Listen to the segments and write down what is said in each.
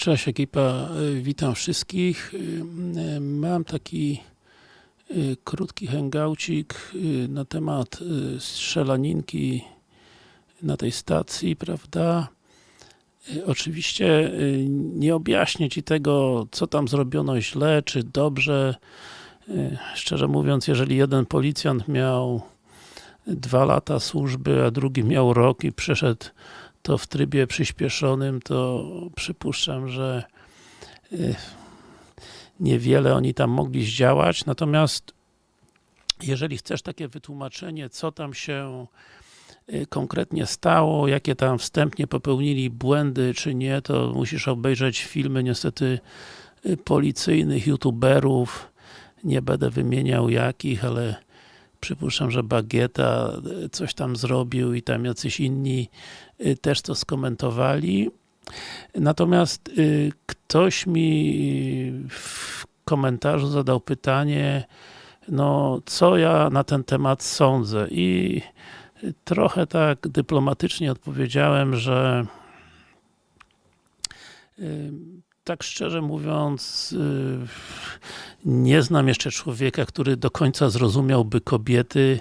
Cześć ekipa, y, witam wszystkich. Y, y, Mam taki krótki hangoucik y, na temat strzelaninki na tej stacji, prawda? Oczywiście nie objaśnię Ci tego, co tam zrobiono źle, czy dobrze. Szczerze mówiąc, jeżeli jeden policjant miał dwa lata służby, a drugi miał rok i przeszedł to w trybie przyspieszonym, to przypuszczam, że y, niewiele oni tam mogli zdziałać, natomiast jeżeli chcesz takie wytłumaczenie, co tam się y, konkretnie stało, jakie tam wstępnie popełnili błędy, czy nie, to musisz obejrzeć filmy niestety y, policyjnych youtuberów, nie będę wymieniał jakich, ale przypuszczam, że Bagieta y, coś tam zrobił i tam jacyś inni y, też to skomentowali. Natomiast y, ktoś mi w komentarzu zadał pytanie, no co ja na ten temat sądzę i trochę tak dyplomatycznie odpowiedziałem, że tak szczerze mówiąc y, nie znam jeszcze człowieka, który do końca zrozumiałby kobiety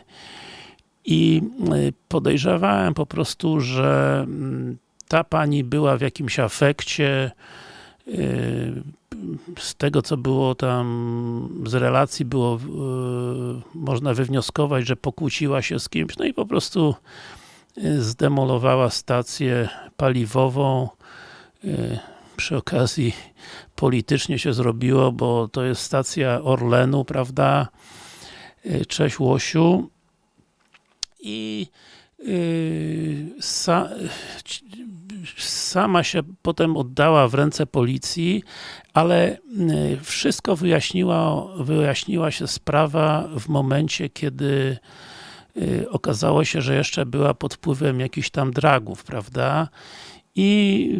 i y, podejrzewałem po prostu, że mm, ta pani była w jakimś afekcie y, z tego co było tam z relacji było można wywnioskować, że pokłóciła się z kimś, no i po prostu zdemolowała stację paliwową przy okazji politycznie się zrobiło, bo to jest stacja Orlenu, prawda? Y, Cześć Łosiu. I yy, sa, sama się potem oddała w ręce policji, ale y, wszystko wyjaśniła, wyjaśniła się sprawa w momencie, kiedy y, okazało się, że jeszcze była pod wpływem jakichś tam dragów, prawda? I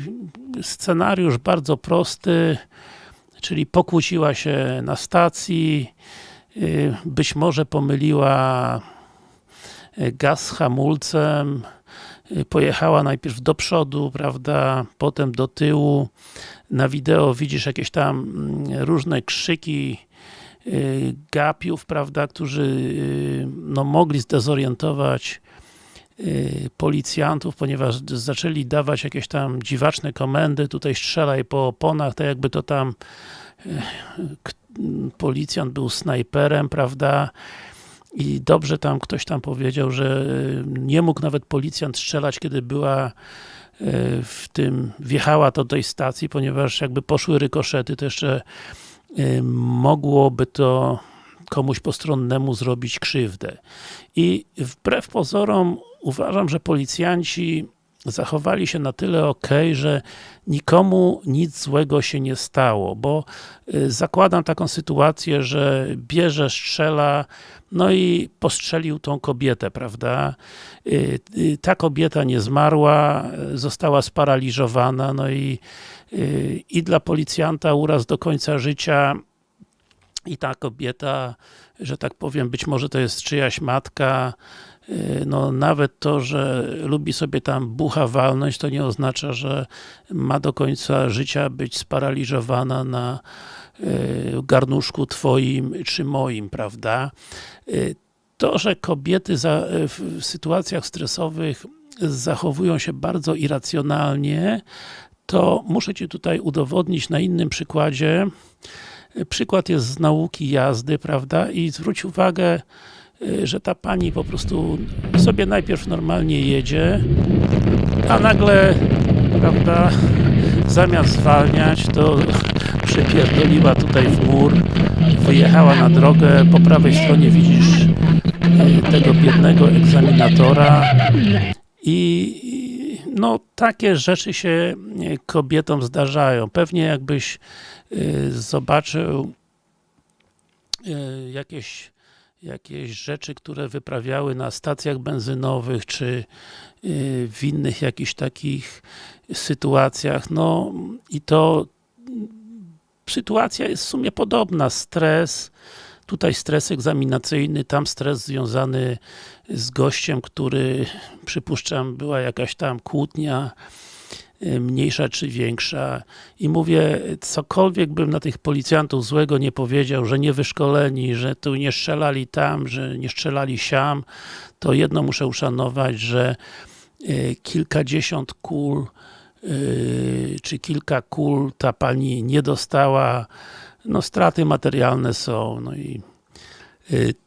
scenariusz bardzo prosty, czyli pokłóciła się na stacji, y, być może pomyliła y, gaz z hamulcem, y, pojechała najpierw do przodu, prawda, potem do tyłu. Na wideo widzisz jakieś tam mm, różne krzyki gapiów, prawda, którzy no, mogli zdezorientować policjantów, ponieważ zaczęli dawać jakieś tam dziwaczne komendy, tutaj strzelaj po oponach, tak jakby to tam y, policjant był snajperem, prawda, i dobrze tam ktoś tam powiedział, że y, nie mógł nawet policjant strzelać, kiedy była y, w tym, wjechała do tej stacji, ponieważ jakby poszły rykoszety, to jeszcze y, mogłoby to komuś postronnemu zrobić krzywdę. I wbrew pozorom uważam, że policjanci zachowali się na tyle ok, że nikomu nic złego się nie stało, bo y, zakładam taką sytuację, że bierze, strzela, no i postrzelił tą kobietę, prawda? Y, y, Ta kobieta nie zmarła, została sparaliżowana, no i, i dla policjanta uraz do końca życia i ta kobieta, że tak powiem, być może to jest czyjaś matka, no nawet to, że lubi sobie tam bucha walnąć, to nie oznacza, że ma do końca życia być sparaliżowana na y, garnuszku twoim czy moim, prawda? Y, To, że kobiety w sytuacjach stresowych zachowują się bardzo irracjonalnie, to muszę Ci tutaj udowodnić na innym przykładzie. Przykład jest z nauki jazdy, prawda? I zwróć uwagę, y, że ta pani po prostu sobie najpierw normalnie jedzie, a nagle, prawda, zamiast zwalniać, to przypierdoliła tutaj w mur, wyjechała na drogę, po prawej stronie widzisz y, tego biednego egzaminatora i no takie rzeczy się y, kobietom zdarzają. Pewnie jakbyś y, zobaczył y, jakieś, jakieś rzeczy, które wyprawiały na stacjach benzynowych, czy y, w innych jakichś takich sytuacjach, no i to mm, sytuacja jest w sumie podobna. Stres, tutaj stres egzaminacyjny, tam stres związany z gościem, który przypuszczam była jakaś tam kłótnia mniejsza czy większa i mówię, cokolwiek bym na tych policjantów złego nie powiedział, że nie wyszkoleni, że tu nie strzelali tam, że nie strzelali siam, to jedno muszę uszanować, że y, kilkadziesiąt kul czy kilka kul ta pani nie dostała, no straty materialne są, no i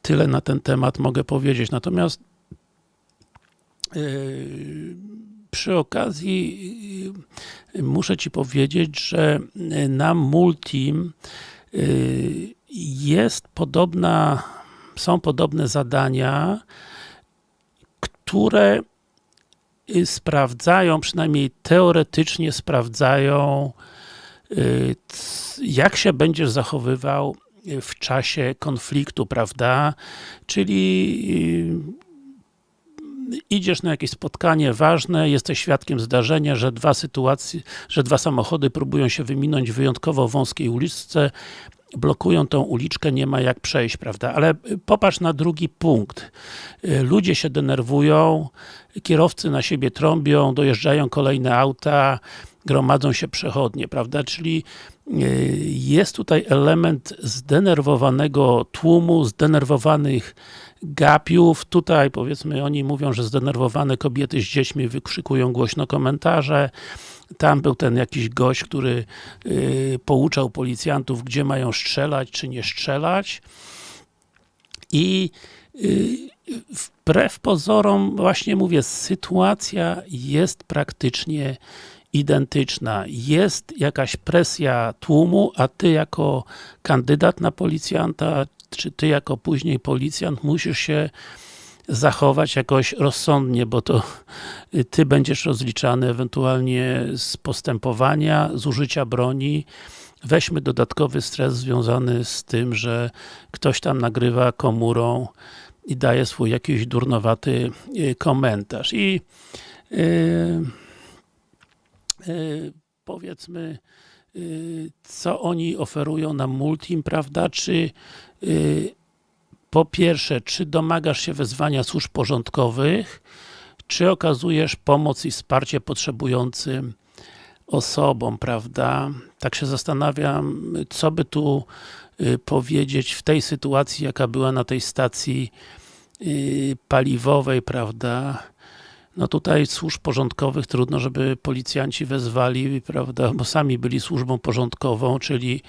tyle na ten temat mogę powiedzieć. Natomiast przy okazji muszę Ci powiedzieć, że na Multim jest podobna, są podobne zadania, które sprawdzają, przynajmniej teoretycznie sprawdzają, jak się będziesz zachowywał w czasie konfliktu, prawda? Czyli idziesz na jakieś spotkanie ważne, jesteś świadkiem zdarzenia, że dwa sytuacje, że dwa samochody próbują się wyminąć w wyjątkowo wąskiej uliczce, blokują tą uliczkę, nie ma jak przejść, prawda? Ale popatrz na drugi punkt. Ludzie się denerwują, kierowcy na siebie trąbią, dojeżdżają kolejne auta, gromadzą się przechodnie, prawda? Czyli jest tutaj element zdenerwowanego tłumu, zdenerwowanych gapiów. Tutaj powiedzmy oni mówią, że zdenerwowane kobiety z dziećmi wykrzykują głośno komentarze. Tam był ten jakiś gość, który yy, pouczał policjantów, gdzie mają strzelać, czy nie strzelać. I yy, wbrew pozorom, właśnie mówię, sytuacja jest praktycznie identyczna. Jest jakaś presja tłumu, a ty jako kandydat na policjanta, czy ty jako później policjant musisz się zachować jakoś rozsądnie, bo to ty będziesz rozliczany ewentualnie z postępowania, z użycia broni. Weźmy dodatkowy stres związany z tym, że ktoś tam nagrywa komórą i daje swój jakiś durnowaty y, komentarz. I yy, yy, powiedzmy, co oni oferują nam Multim, prawda, czy Y, po pierwsze, czy domagasz się wezwania służb porządkowych, czy okazujesz pomoc i wsparcie potrzebującym osobom, prawda? Tak się zastanawiam, co by tu y, powiedzieć w tej sytuacji, jaka była na tej stacji y, paliwowej, prawda? No tutaj służb porządkowych trudno, żeby policjanci wezwali, prawda, bo sami byli służbą porządkową, czyli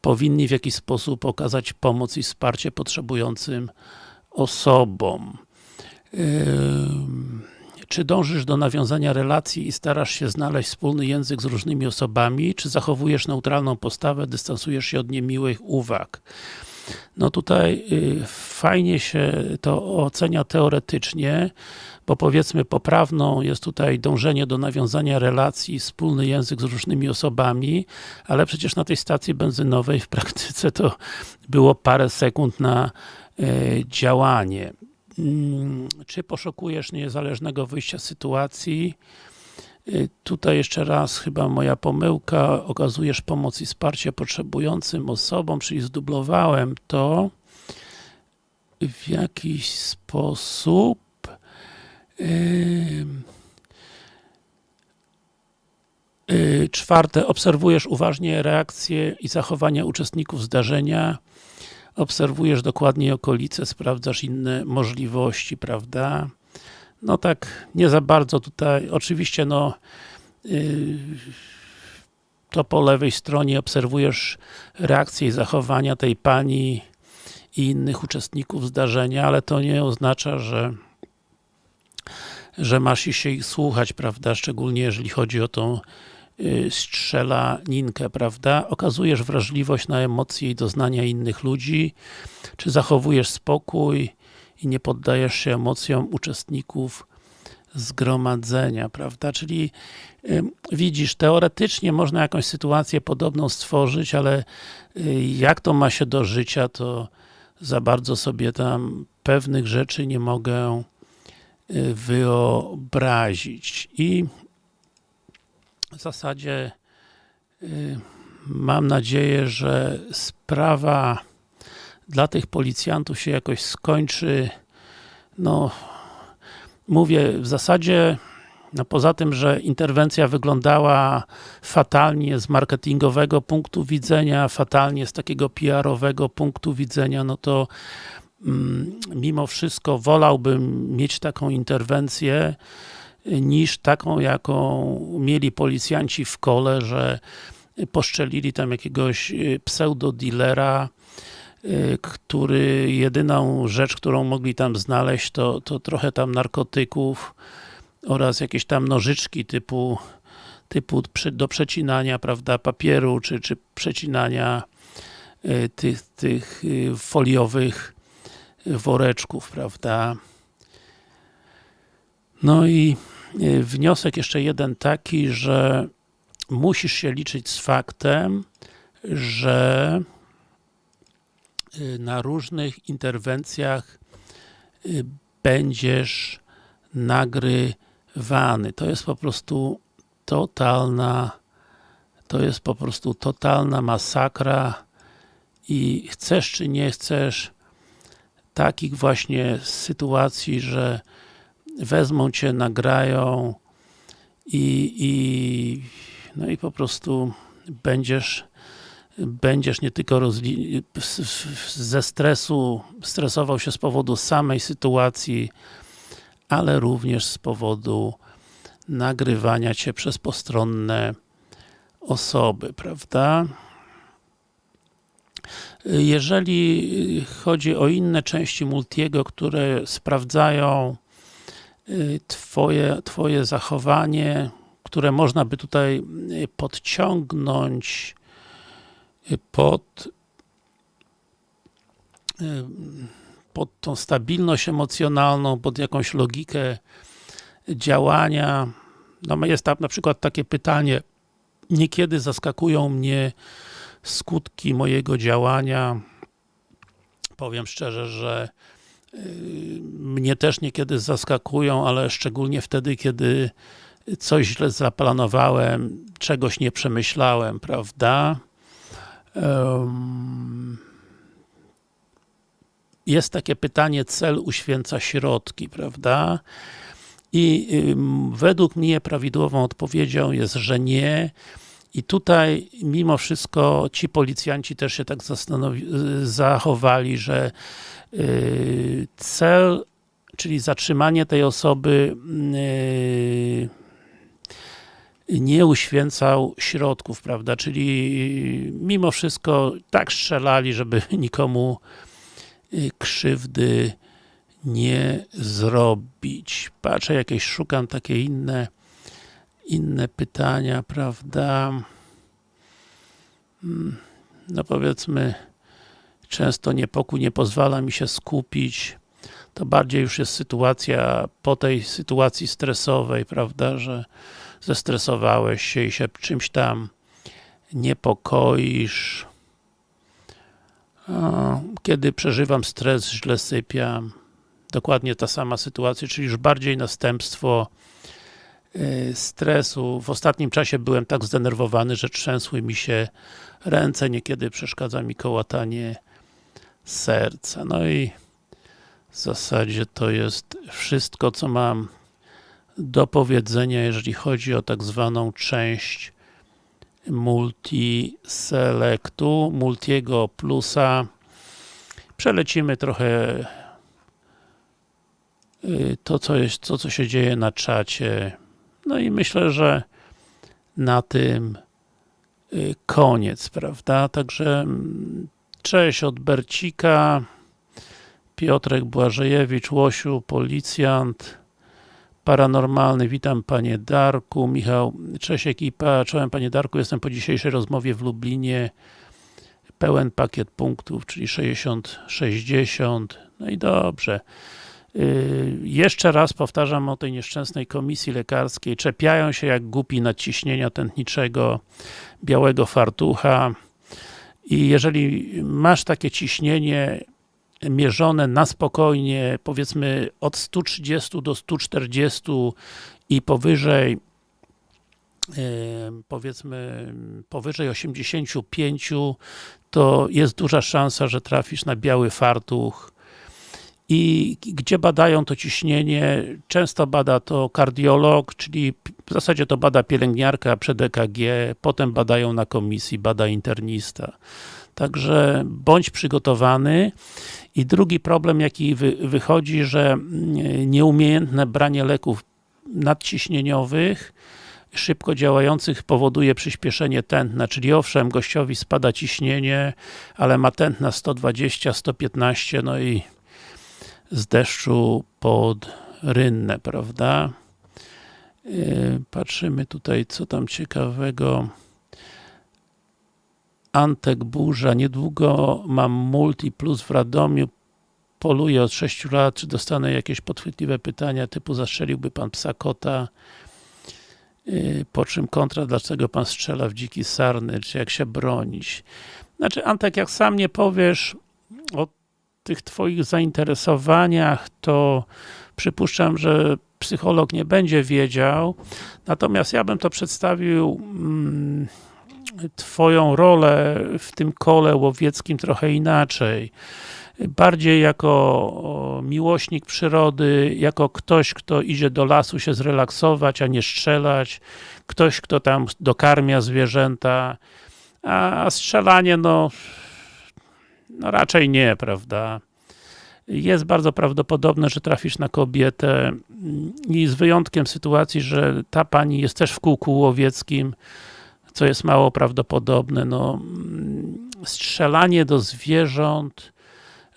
powinni w jakiś sposób okazać pomoc i wsparcie potrzebującym osobom. Czy dążysz do nawiązania relacji i starasz się znaleźć wspólny język z różnymi osobami, czy zachowujesz neutralną postawę, dystansujesz się od niemiłych uwag? No tutaj y, fajnie się to ocenia teoretycznie, bo powiedzmy poprawną jest tutaj dążenie do nawiązania relacji, wspólny język z różnymi osobami, ale przecież na tej stacji benzynowej w praktyce to było parę sekund na e, działanie. Mm, czy poszukujesz niezależnego wyjścia z sytuacji? E, tutaj jeszcze raz chyba moja pomyłka, okazujesz pomoc i wsparcie potrzebującym osobom, czyli zdublowałem to w jakiś sposób. Y, czwarte, obserwujesz uważnie reakcje i zachowania uczestników zdarzenia, obserwujesz dokładnie okolice, sprawdzasz inne możliwości, prawda? No tak, nie za bardzo tutaj, oczywiście no yy, to po lewej stronie obserwujesz reakcje i zachowania tej pani i innych uczestników zdarzenia, ale to nie oznacza, że że masz się ich słuchać, prawda, szczególnie jeżeli chodzi o tą y, strzelaninkę, prawda? Okazujesz wrażliwość na emocje i doznania innych ludzi, czy zachowujesz spokój i nie poddajesz się emocjom uczestników zgromadzenia, prawda? Czyli y, widzisz, teoretycznie można jakąś sytuację podobną stworzyć, ale y, jak to ma się do życia, to za bardzo sobie tam pewnych rzeczy nie mogę Y, wyobrazić. I w zasadzie y, mam nadzieję, że sprawa dla tych policjantów się jakoś skończy. No, mówię, w zasadzie no poza tym, że interwencja wyglądała fatalnie z marketingowego punktu widzenia, fatalnie z takiego PR-owego punktu widzenia, no to mm, mimo wszystko wolałbym mieć taką interwencję, niż taką, jaką mieli policjanci w kole, że poszczelili tam jakiegoś y, pseudo-dealera, y, który jedyną rzecz, którą mogli tam znaleźć, to, to trochę tam narkotyków oraz jakieś tam nożyczki typu, typu do przecinania, prawda, papieru, czy, czy przecinania y, tych, tych foliowych woreczków, prawda. No i wniosek jeszcze jeden taki, że musisz się liczyć z faktem, że y, na różnych interwencjach y, będziesz nagrywany. To jest po prostu totalna to jest po prostu totalna masakra i chcesz czy nie chcesz takich właśnie sytuacji, że wezmą cię, nagrają i, i no i po prostu będziesz będziesz nie tylko ze stresu, stresował się z powodu samej sytuacji, ale również z powodu nagrywania Cię przez postronne osoby, prawda? Jeżeli chodzi o inne części Multiego, które sprawdzają y, twoje, twoje zachowanie, które można by tutaj y, podciągnąć pod y, pod tą stabilność emocjonalną, pod jakąś logikę działania. No jest tam na przykład takie pytanie, niekiedy zaskakują mnie skutki mojego działania. Powiem szczerze, że mnie też niekiedy zaskakują, ale szczególnie wtedy, kiedy coś źle zaplanowałem, czegoś nie przemyślałem, prawda? Jest takie pytanie, cel uświęca środki, prawda? I według mnie prawidłową odpowiedzią jest, że nie. I tutaj mimo wszystko ci policjanci też się tak zachowali, że cel, czyli zatrzymanie tej osoby y, nie uświęcał środków, prawda, czyli mimo wszystko tak strzelali, żeby nikomu y, krzywdy nie zrobić. Patrzę, jakieś szukam takie inne inne pytania, prawda. Hmm, no powiedzmy, często niepokój nie pozwala mi się skupić. To bardziej już jest sytuacja po tej sytuacji stresowej, prawda, że zestresowałeś się i się czymś tam niepokoisz. Kiedy przeżywam stres, źle sypiam. Dokładnie ta sama sytuacja, czyli już bardziej następstwo y, stresu. W ostatnim czasie byłem tak zdenerwowany, że trzęsły mi się ręce, niekiedy przeszkadza mi kołatanie serca. No i w zasadzie to jest wszystko, co mam do powiedzenia, jeżeli chodzi o tak zwaną część multi-selectu, multiego plusa. Przelecimy trochę y, to, co, jest, to, co się dzieje na czacie. No i myślę, że na tym y, koniec, prawda? Także mm, cześć od Bercika, Piotrek Błażejewicz, Łosiu, policjant, Paranormalny, witam Panie Darku, Michał, cześć ekipa, czołem Panie Darku, jestem po dzisiejszej rozmowie w Lublinie, pełen pakiet punktów, czyli 60-60, no i dobrze. Yy, jeszcze raz powtarzam o tej nieszczęsnej komisji lekarskiej, czepiają się jak głupi nadciśnienia tętniczego białego fartucha. I jeżeli masz takie ciśnienie mierzone na spokojnie, powiedzmy od 130 do 140 i powyżej powiedzmy powyżej 85 to jest duża szansa, że trafisz na biały fartuch i gdzie badają to ciśnienie, często bada to kardiolog, czyli w zasadzie to bada pielęgniarka przed EKG, potem badają na komisji, bada internista. Także bądź przygotowany. I drugi problem, jaki wy, wychodzi, że mm, nieumiejętne branie leków nadciśnieniowych, szybko działających powoduje przyspieszenie tętna, czyli owszem, gościowi spada ciśnienie, ale ma tętna 120, 115, no i z deszczu pod rynnę, prawda? Yy, patrzymy tutaj, co tam ciekawego. Antek Burza, niedługo mam Multi Plus w Radomiu, poluję od 6 lat, czy dostanę jakieś podchwytliwe pytania typu zastrzeliłby pan psa kota, yy, po czym kontra, dlaczego pan strzela w dziki sarny, czy jak się bronić. Znaczy Antek, jak sam nie powiesz o tych twoich zainteresowaniach, to przypuszczam, że psycholog nie będzie wiedział, natomiast ja bym to przedstawił mm, twoją rolę w tym kole łowieckim trochę inaczej. Bardziej jako miłośnik przyrody, jako ktoś, kto idzie do lasu się zrelaksować, a nie strzelać, ktoś, kto tam dokarmia zwierzęta, a strzelanie, no, no raczej nie, prawda? Jest bardzo prawdopodobne, że trafisz na kobietę i z wyjątkiem sytuacji, że ta pani jest też w kółku łowieckim, co jest mało prawdopodobne, no strzelanie do zwierząt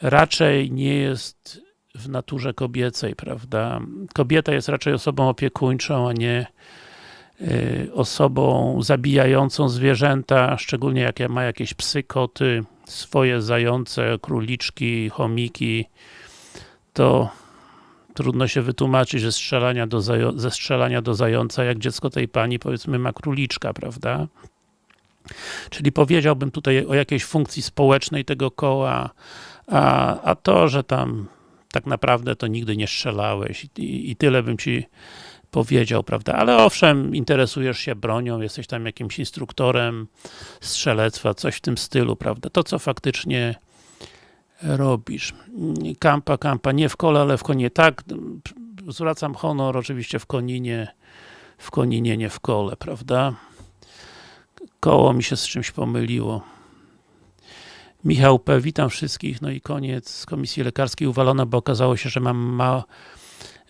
raczej nie jest w naturze kobiecej, prawda? Kobieta jest raczej osobą opiekuńczą, a nie y, osobą zabijającą zwierzęta, szczególnie jak ma jakieś psy, koty, swoje zające, króliczki, chomiki, to trudno się wytłumaczyć ze strzelania do, ze strzelania do zająca, jak dziecko tej pani, powiedzmy, ma króliczka, prawda? Czyli powiedziałbym tutaj o jakiejś funkcji społecznej tego koła, a, a to, że tam tak naprawdę to nigdy nie strzelałeś i, i tyle bym ci powiedział, prawda? Ale owszem, interesujesz się bronią, jesteś tam jakimś instruktorem strzelectwa, coś w tym stylu, prawda? To, co faktycznie robisz. Kampa, kampa, nie w kole, ale w konie. Tak, zwracam honor oczywiście w Koninie, w Koninie, nie w kole, prawda? Koło mi się z czymś pomyliło. Michał P. Witam wszystkich, no i koniec komisji lekarskiej uwalono, bo okazało się, że mam ma,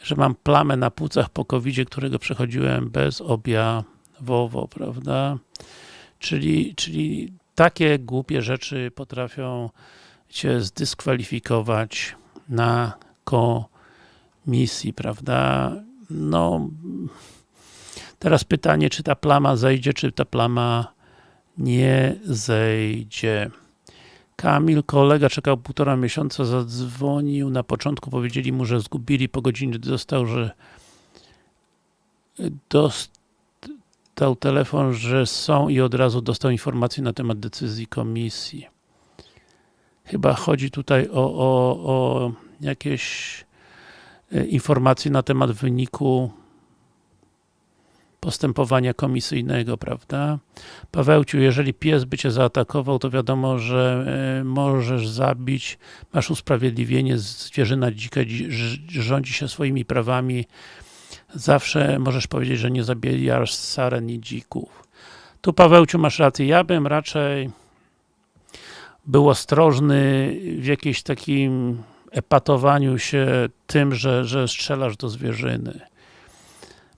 że mam plamę na płucach po covid którego przechodziłem bezobjawowo, prawda? Czyli, czyli takie głupie rzeczy potrafią cię zdyskwalifikować na komisji, prawda? No, teraz pytanie, czy ta plama zejdzie, czy ta plama nie zejdzie. Kamil, kolega czekał półtora miesiąca, zadzwonił, na początku powiedzieli mu, że zgubili, po godzinie dostał, że dostał telefon, że są i od razu dostał informację na temat decyzji komisji. Chyba chodzi tutaj o, o, o jakieś e, informacje na temat wyniku postępowania komisyjnego, prawda? Pawełciu, jeżeli pies by cię zaatakował, to wiadomo, że e, możesz zabić, masz usprawiedliwienie, zwierzyna dzika rządzi się swoimi prawami, zawsze możesz powiedzieć, że nie zabijasz saren i dzików. Tu Pawełciu masz rację, ja bym raczej był ostrożny w jakimś takim epatowaniu się tym, że, że strzelasz do zwierzyny.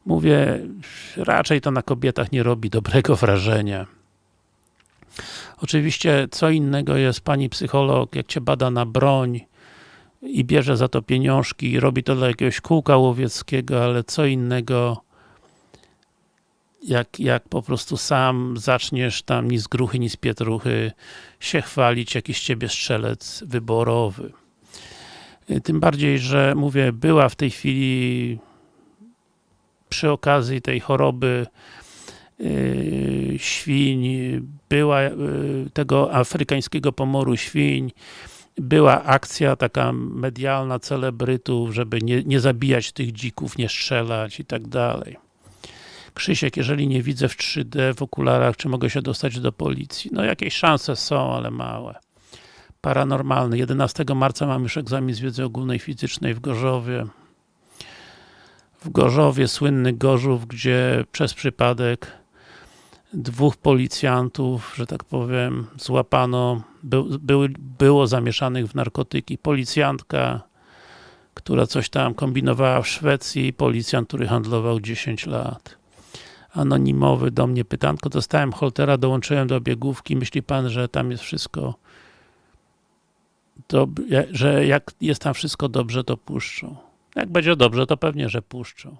Mówię, raczej to na kobietach nie robi dobrego wrażenia. Oczywiście, co innego jest pani psycholog, jak cię bada na broń i bierze za to pieniążki i robi to dla jakiegoś kółka łowieckiego, ale co innego jak, jak po prostu sam zaczniesz tam ni z gruchy, ni z pietruchy się chwalić, jakiś ciebie strzelec wyborowy. Tym bardziej, że mówię, była w tej chwili przy okazji tej choroby yy, świń, była yy, tego afrykańskiego pomoru świń, była akcja taka medialna celebrytów, żeby nie, nie zabijać tych dzików, nie strzelać i tak dalej. Krzysiek, jeżeli nie widzę w 3D w okularach, czy mogę się dostać do policji? No jakieś szanse są, ale małe. paranormalny. 11 marca mam już egzamin z wiedzy ogólnej fizycznej w Gorzowie. W Gorzowie, słynny Gorzów, gdzie przez przypadek dwóch policjantów, że tak powiem, złapano, by, by, było zamieszanych w narkotyki. Policjantka, która coś tam kombinowała w Szwecji policjant, który handlował 10 lat. Anonimowy do mnie pytanko, dostałem holtera, dołączyłem do biegówki, myśli pan, że tam jest wszystko to, że jak jest tam wszystko dobrze, to puszczą. Jak będzie dobrze, to pewnie, że puszczą.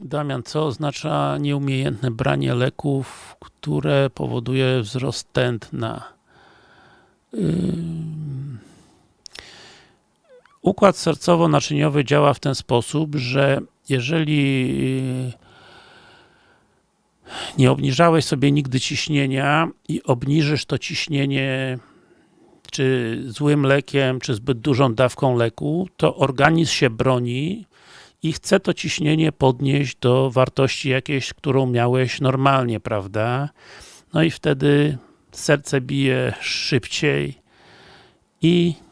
Damian, co oznacza nieumiejętne branie leków, które powoduje wzrost tętna? Układ sercowo-naczyniowy działa w ten sposób, że jeżeli nie obniżałeś sobie nigdy ciśnienia i obniżysz to ciśnienie czy złym lekiem, czy zbyt dużą dawką leku, to organizm się broni i chce to ciśnienie podnieść do wartości jakiejś, którą miałeś normalnie, prawda? No i wtedy serce bije szybciej i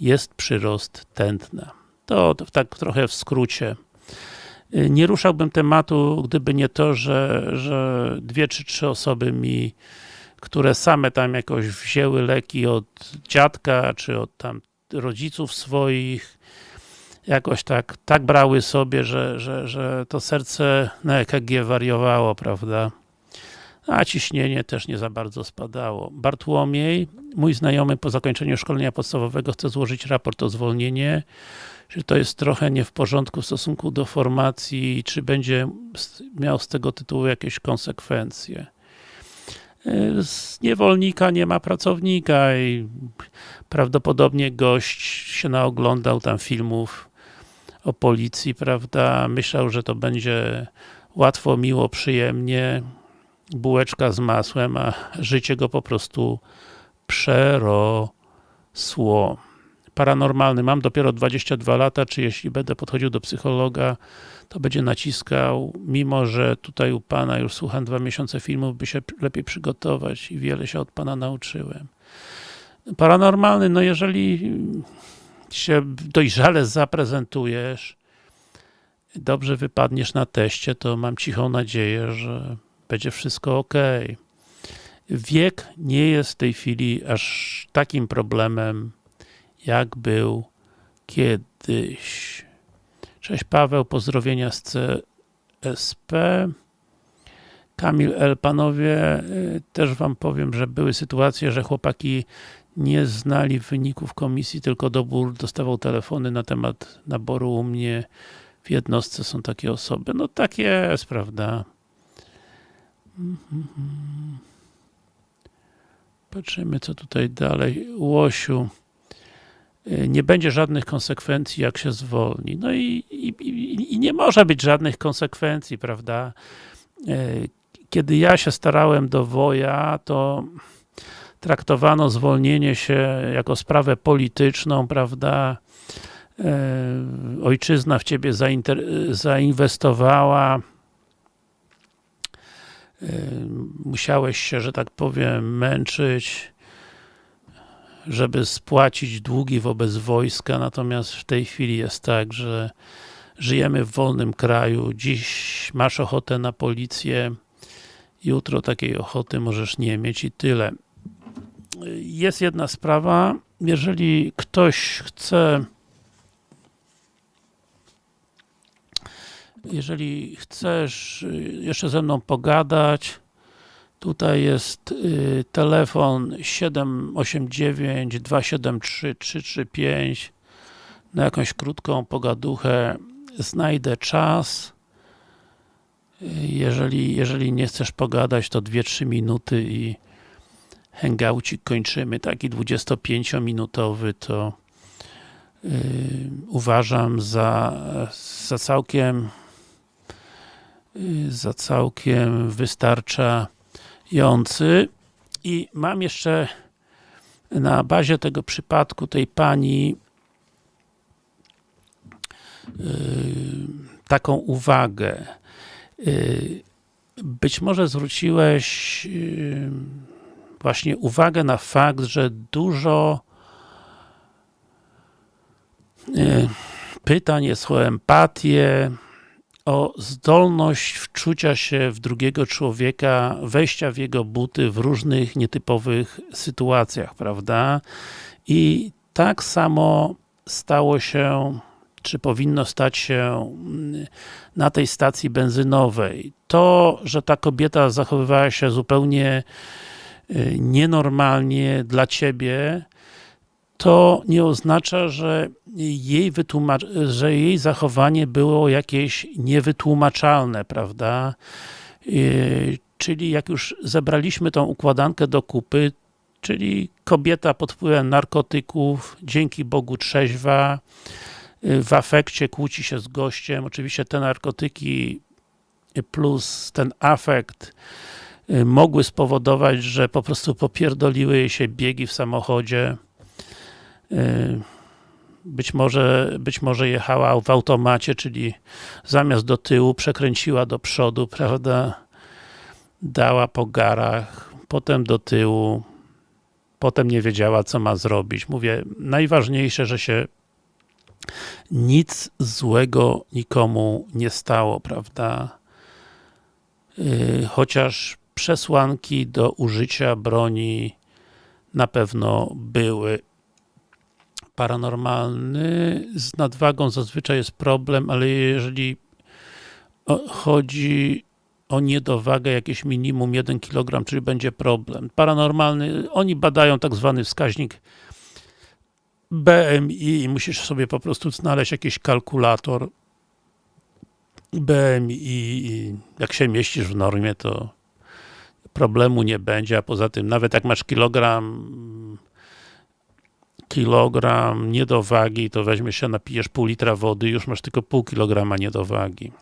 jest przyrost tętna. To, tak trochę w skrócie. Nie ruszałbym tematu, gdyby nie to, że, że dwie czy trzy osoby mi, które same tam jakoś wzięły leki od dziadka, czy od tam rodziców swoich, jakoś tak, tak brały sobie, że, że, że to serce na EKG wariowało, prawda? A ciśnienie też nie za bardzo spadało. Bartłomiej, mój znajomy po zakończeniu szkolenia podstawowego chce złożyć raport o zwolnienie. Czy to jest trochę nie w porządku w stosunku do formacji, czy będzie miał z tego tytułu jakieś konsekwencje? Z niewolnika nie ma pracownika i prawdopodobnie gość się naoglądał tam filmów o policji, prawda? Myślał, że to będzie łatwo, miło, przyjemnie, bułeczka z masłem, a życie go po prostu przerosło. Paranormalny, mam dopiero 22 lata, czy jeśli będę podchodził do psychologa, to będzie naciskał, mimo że tutaj u Pana już słucham dwa miesiące filmów, by się lepiej przygotować i wiele się od Pana nauczyłem. Paranormalny, no jeżeli się dojrzale zaprezentujesz, dobrze wypadniesz na teście, to mam cichą nadzieję, że będzie wszystko ok. Wiek nie jest w tej chwili aż takim problemem, jak był kiedyś. Cześć Paweł, pozdrowienia z CSP. Kamil L. Panowie, y, też wam powiem, że były sytuacje, że chłopaki nie znali wyników komisji, tylko dobór dostawał telefony na temat naboru u mnie w jednostce są takie osoby. No tak jest, prawda? Patrzymy, co tutaj dalej. Łosiu. Y, nie będzie żadnych konsekwencji, jak się zwolni. No i, i, i nie może być żadnych konsekwencji, prawda? Y, kiedy ja się starałem do woja, to traktowano zwolnienie się jako sprawę polityczną, prawda? Y, ojczyzna w ciebie zainwestowała, musiałeś się, że tak powiem, męczyć, żeby spłacić długi wobec wojska, natomiast w tej chwili jest tak, że żyjemy w wolnym kraju, dziś masz ochotę na policję, jutro takiej ochoty możesz nie mieć i tyle. Jest jedna sprawa, jeżeli ktoś chce jeżeli chcesz jeszcze ze mną pogadać, Tutaj jest y, telefon 789 273 335 na jakąś krótką pogaduchę znajdę czas. Y, jeżeli, jeżeli nie chcesz pogadać to 2-3 minuty i hangoucik kończymy, taki 25-minutowy to yy, uważam za, za całkiem za całkiem wystarcza jący i mam jeszcze na bazie tego przypadku tej pani yy, taką uwagę. Yy, być może zwróciłeś właśnie uwagę na fakt, że dużo pytań jest o empatię, o zdolność wczucia się w drugiego człowieka, wejścia w jego buty w różnych nietypowych sytuacjach, prawda? I tak samo stało się, czy powinno stać się na tej stacji benzynowej. To, że ta kobieta zachowywała się zupełnie y, nienormalnie dla ciebie, to nie oznacza, że jej, że jej zachowanie było jakieś niewytłumaczalne, prawda? Y, czyli jak już zebraliśmy tą układankę do kupy, czyli kobieta pod wpływem narkotyków, dzięki Bogu trzeźwa, y, w afekcie kłóci się z gościem, oczywiście te narkotyki plus ten afekt y, mogły spowodować, że po prostu popierdoliły jej się biegi w samochodzie, być może, być może jechała w automacie, czyli zamiast do tyłu przekręciła do przodu, prawda, dała po garach, potem do tyłu, potem nie wiedziała, co ma zrobić. Mówię, najważniejsze, że się nic złego nikomu nie stało, prawda? Yy, chociaż przesłanki do użycia broni na pewno były. Paranormalny z nadwagą zazwyczaj jest problem, ale jeżeli chodzi o niedowagę jakieś minimum 1 kg, czyli będzie problem. Paranormalny, oni badają tak zwany wskaźnik BMI i musisz sobie po prostu znaleźć jakiś kalkulator BMI jak się mieścisz w normie, to problemu nie będzie, a poza tym nawet jak masz kilogram kilogram niedowagi, to weźmiesz się, napijesz pół litra wody już masz tylko pół kilograma niedowagi.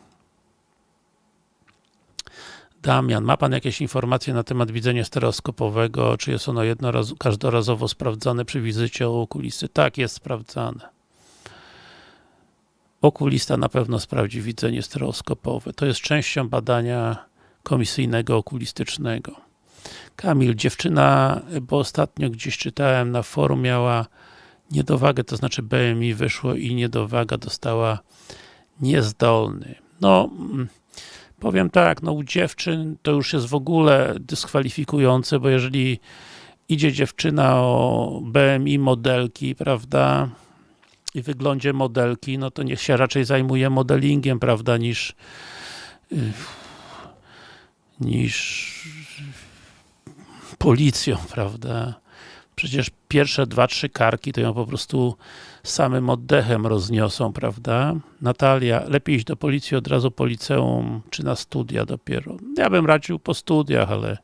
Damian, ma Pan jakieś informacje na temat widzenia stereoskopowego? Czy jest ono każdorazowo sprawdzane przy wizycie u okulisty? Tak, jest sprawdzane. Okulista na pewno sprawdzi widzenie stereoskopowe. To jest częścią badania komisyjnego okulistycznego. Kamil, dziewczyna, bo ostatnio gdzieś czytałem na forum, miała niedowagę, to znaczy BMI wyszło i niedowaga dostała niezdolny. No, mm, Powiem tak, no u dziewczyn to już jest w ogóle dyskwalifikujące, bo jeżeli idzie dziewczyna o BMI modelki, prawda, i wyglądzie modelki, no to niech się raczej zajmuje modelingiem, prawda, niż niż policją, prawda. Przecież pierwsze dwa, trzy karki to ją po prostu samym oddechem rozniosą, prawda? Natalia, lepiej iść do policji od razu po liceum, czy na studia dopiero. Ja bym radził po studiach, ale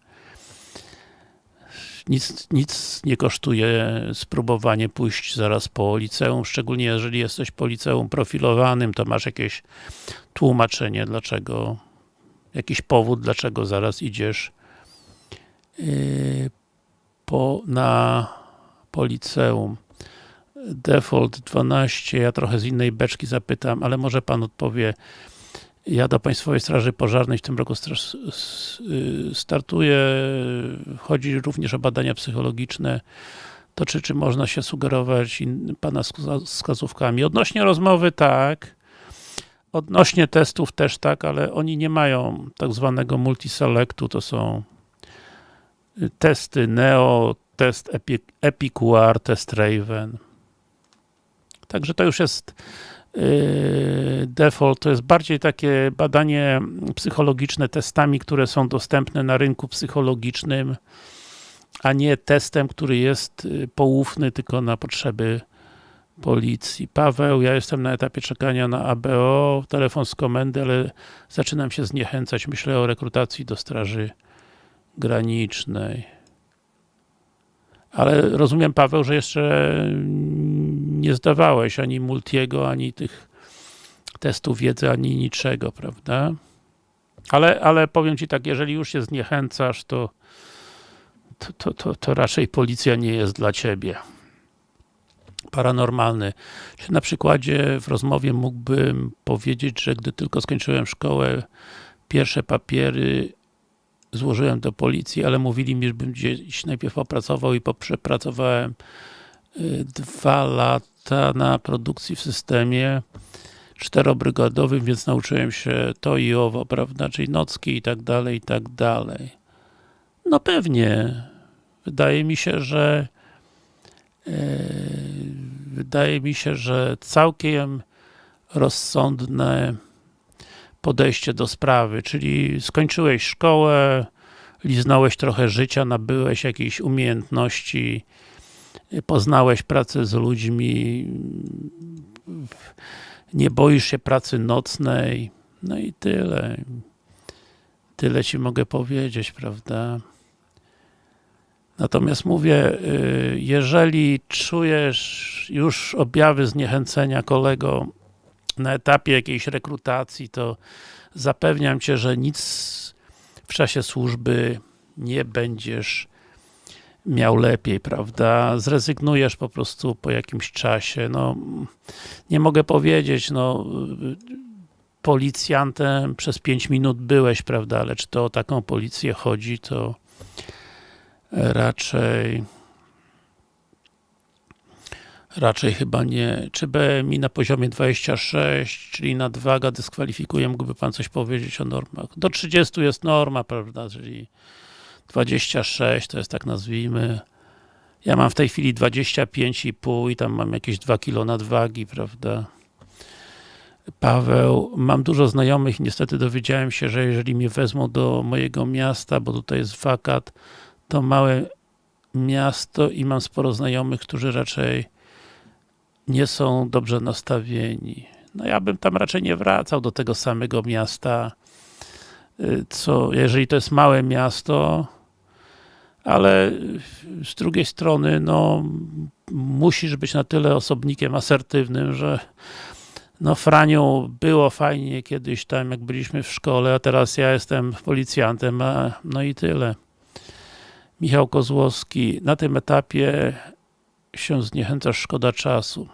nic, nic nie kosztuje spróbowanie pójść zaraz po liceum, szczególnie jeżeli jesteś po liceum profilowanym, to masz jakieś tłumaczenie, dlaczego, jakiś powód, dlaczego zaraz idziesz po, na, po liceum. Default 12, ja trochę z innej beczki zapytam, ale może Pan odpowie. Ja do Państwowej Straży Pożarnej w tym roku y, startuję, chodzi również o badania psychologiczne, to czy, czy można się sugerować Pana wskazówkami? Odnośnie rozmowy tak, odnośnie testów też tak, ale oni nie mają tak zwanego multiselectu, to są testy Neo, test EpiQR, test Raven. Także to już jest yy, default, to jest bardziej takie badanie psychologiczne testami, które są dostępne na rynku psychologicznym, a nie testem, który jest yy, poufny tylko na potrzeby policji. Paweł, ja jestem na etapie czekania na ABO, telefon z komendy, ale zaczynam się zniechęcać. Myślę o rekrutacji do straży granicznej. Ale rozumiem, Paweł, że jeszcze nie zdawałeś ani multiego, ani tych testów wiedzy, ani niczego, prawda? Ale, ale powiem Ci tak, jeżeli już się zniechęcasz, to, to, to, to, to raczej policja nie jest dla Ciebie. Paranormalny. Na przykładzie w rozmowie mógłbym powiedzieć, że gdy tylko skończyłem szkołę, pierwsze papiery złożyłem do policji, ale mówili mi, żebym gdzieś najpierw opracował i poprzepracowałem y, dwa lata na produkcji w systemie czterobrygadowym, więc nauczyłem się to i owo, prawda, czyli nocki i tak dalej, i tak dalej. No pewnie. Wydaje mi się, że yy, wydaje mi się, że całkiem rozsądne podejście do sprawy, czyli skończyłeś szkołę, liznąłeś trochę życia, nabyłeś jakieś umiejętności, poznałeś pracę z ludźmi, nie boisz się pracy nocnej, no i tyle. Tyle ci mogę powiedzieć, prawda? Natomiast mówię, y, jeżeli czujesz już objawy zniechęcenia kolego na etapie jakiejś rekrutacji, to zapewniam cię, że nic w czasie służby nie będziesz miał lepiej, prawda? Zrezygnujesz po prostu po jakimś czasie, no nie mogę powiedzieć, no policjantem przez 5 minut byłeś, prawda, ale czy to o taką policję chodzi, to raczej raczej chyba nie. Czy BMI na poziomie 26, czyli nadwaga dyskwalifikuje, mógłby Pan coś powiedzieć o normach? Do 30 jest norma, prawda, czyli 26 to jest tak nazwijmy. Ja mam w tej chwili 25,5 i tam mam jakieś 2 kg nadwagi, prawda. Paweł, mam dużo znajomych i niestety dowiedziałem się, że jeżeli mnie wezmą do mojego miasta, bo tutaj jest wakat, to małe miasto i mam sporo znajomych, którzy raczej nie są dobrze nastawieni. No ja bym tam raczej nie wracał do tego samego miasta, y, co, jeżeli to jest małe miasto, ale z drugiej strony, no musisz być na tyle osobnikiem asertywnym, że no Franiu, było fajnie kiedyś tam, jak byliśmy w szkole, a teraz ja jestem policjantem, a, no i tyle. Michał Kozłowski, na tym etapie się zniechęcasz, szkoda czasu.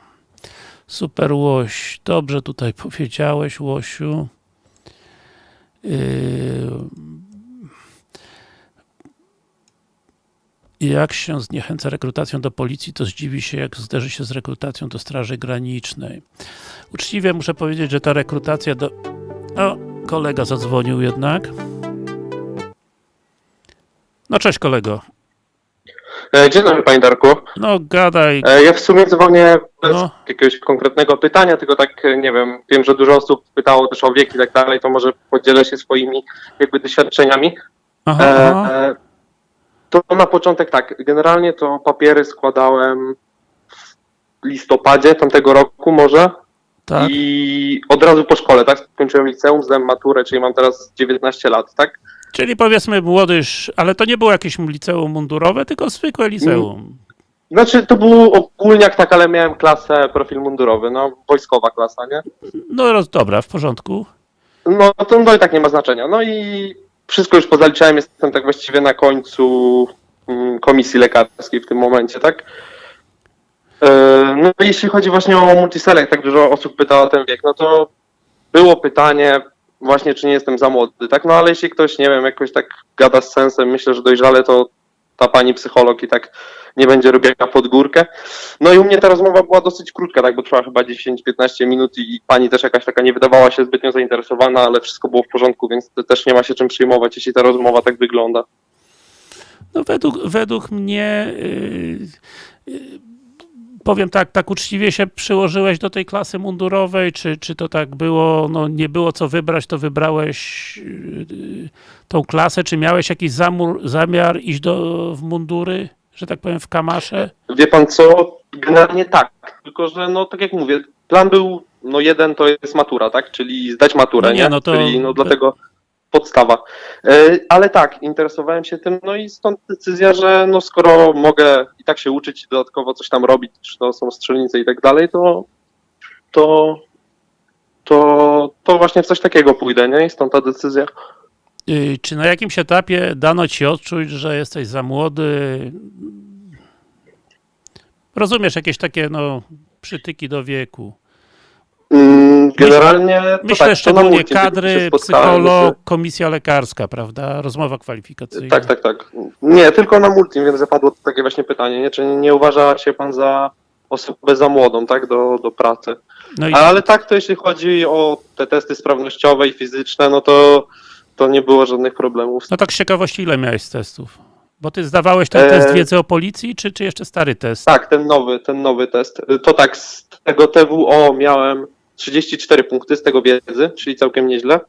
Super Łoś, dobrze tutaj powiedziałeś Łosiu. Yy... Jak się zniechęca rekrutacją do policji, to zdziwi się, jak zderzy się z rekrutacją do Straży Granicznej. Uczciwie muszę powiedzieć, że ta rekrutacja do... O, kolega zadzwonił jednak. No cześć kolego. E, Dzień dobry Panie Darku. No gadaj. E, Ja w sumie dzwonię bez No. jakiegoś konkretnego pytania, tylko tak, e, nie wiem, wiem, że dużo osób pytało też o wiek i tak dalej, to może podzielę się swoimi jakby doświadczeniami. Aha, E, aha. e, To na początek tak, generalnie to papiery składałem w listopadzie tamtego roku może tak. i od razu po szkole, tak? Skończyłem liceum, zdałem maturę, czyli mam teraz 19 lat, tak? Czyli powiedzmy młodyż, ale to nie było jakieś liceum mundurowe, tylko zwykłe liceum. Znaczy to był ogólniak tak, ale miałem klasę profil mundurowy, no wojskowa klasa, nie? No roz, dobra, w porządku. No to no i tak nie ma znaczenia. No i wszystko już pozaliczałem, jestem tak właściwie na końcu mm, komisji lekarskiej w tym momencie, tak? E, No jeśli chodzi właśnie o multiselect, tak dużo osób pytało o ten wiek, no to było pytanie właśnie, czy nie jestem za młody, tak? No ale jeśli ktoś, nie wiem, jakoś tak gada z sensem, myślę, że dojrzale, to ta pani psycholog i tak nie będzie robiła pod górkę. No i u mnie ta rozmowa była dosyć krótka, tak, bo trwała chyba 10-15 minut i pani też jakaś taka nie wydawała się zbytnio zainteresowana, ale wszystko było w porządku, więc też nie ma się czym przyjmować, jeśli ta rozmowa tak wygląda. No według, według mnie yy, yy, powiem tak, tak uczciwie się przyłożyłeś do tej klasy mundurowej, czy, czy to tak było, no nie było co wybrać, to wybrałeś yy, tą klasę, czy miałeś jakiś zamur, zamiar iść do, w mundury, że tak powiem w kamasze? Wie pan co? Generalnie tak, tylko że no tak jak mówię, plan był, no jeden to jest matura, tak, czyli zdać maturę, No nie, nie? no to- Czyli no dlatego podstawa. E, Ale tak, interesowałem się tym, no i stąd decyzja, że no skoro mogę i tak się uczyć, dodatkowo coś tam robić, czy to są strzelnice i tak dalej, to to to, to właśnie w coś takiego pójdę, nie? I stąd ta decyzja. Czy na jakimś etapie dano ci odczuć, że jesteś za młody? Rozumiesz, jakieś takie no, przytyki do wieku. Mm, Generalnie to Myślę tak, to szczególnie się kadry, psycholog, komisja lekarska, prawda? Rozmowa kwalifikacyjna. Tak, tak, tak. Nie, tylko na multi, więc zapadło takie właśnie pytanie, nie? czy nie uważa się pan za osobę za młodą, tak, do, do pracy? No i Ale tak, to jeśli chodzi o te testy sprawnościowe i fizyczne, no to, to nie było żadnych problemów. no tak z ciekawości, ile miałeś testów? Bo ty zdawałeś ten E, test wiedzy o policji, czy, czy jeszcze stary test? Tak, ten nowy, ten nowy test. To tak, z tego TWO miałem 34 punkty z tego wiedzy, czyli całkiem nieźle.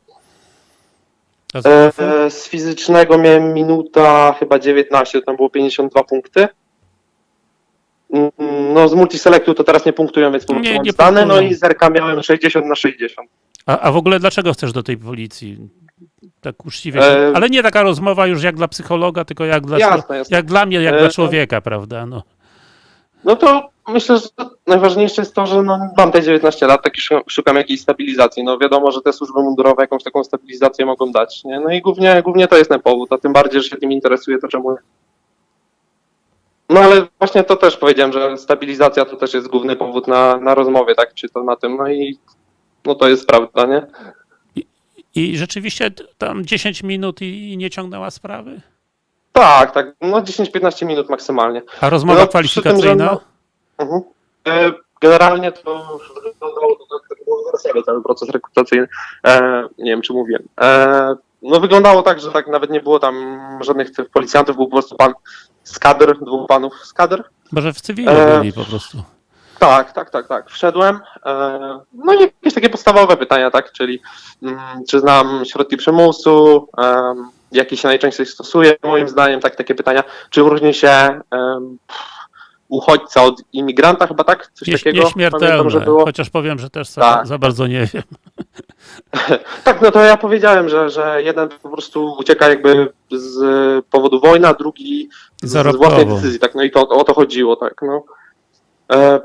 E, z fizycznego miałem minuta chyba 19, tam było 52 punkty. Mm, No z multiselectu to teraz nie punktują, więc Nie, nie stany, no i zerka miałem 60 na 60. A, a w ogóle dlaczego chcesz do tej policji? Tak uczciwie. E, ale nie taka rozmowa już jak dla psychologa, tylko jak dla, Jasne, jasne. jak dla mnie, jak E, dla człowieka, prawda? No. No to myślę, że najważniejsze jest to, że no, mam te 19 lat, tak i szukam, jakiejś stabilizacji. No wiadomo, że te służby mundurowe jakąś taką stabilizację mogą dać, nie? No i głównie, głównie to jest ten powód, a tym bardziej, że się tym interesuje, to czemu? No ale właśnie to też powiedziałem, że stabilizacja to też jest główny powód na, na rozmowie, tak? Czy to na tym, no i no to jest prawda, nie? I rzeczywiście t- tam 10 minut i, i nie ciągnęła sprawy? Tak, tak, no 10-15 minut maksymalnie. A rozmowa No, przy tym, że kwalifikacyjna? Mhm. E, Generalnie to wyglądało to tak, było w cały proces rekrutacyjny. E, nie wiem, czy mówiłem. E, no wyglądało tak, że tak nawet nie było tam żadnych tych policjantów, był po prostu pan z kadr, dwóch panów z kadr. Może w cywilu E, byli po prostu. Tak, tak, tak, tak. Wszedłem. E, no i jakieś takie podstawowe pytania, tak, czyli mm, czy znam środki przymusu, em, jakie się najczęściej stosuje, moim zdaniem, tak, takie pytania. Czy różni się em, uchodźca od imigranta, chyba tak? Coś Nie, takiego? Pamiętam, nieśmiertelne, że było. chociaż powiem, że też za, Tak. za bardzo nie wiem. Tak, no to ja powiedziałem, że, że jeden po prostu ucieka jakby z powodu wojny, a drugi z, własnej decyzji, tak, no i to o to chodziło, tak, no. E,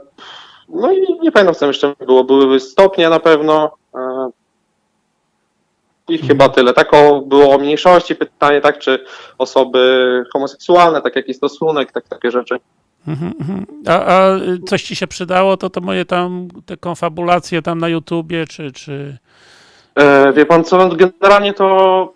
no i nie pamiętam, co tam jeszcze było, były stopnie na pewno e, i chyba tyle. Tak o, było o mniejszości pytanie, tak, czy osoby homoseksualne, tak, jaki stosunek, tak, takie rzeczy. Mhm, mhm. A, a coś ci się przydało, to to moje tam, te konfabulacje tam na YouTubie, czy... czy, E, wie pan co, generalnie to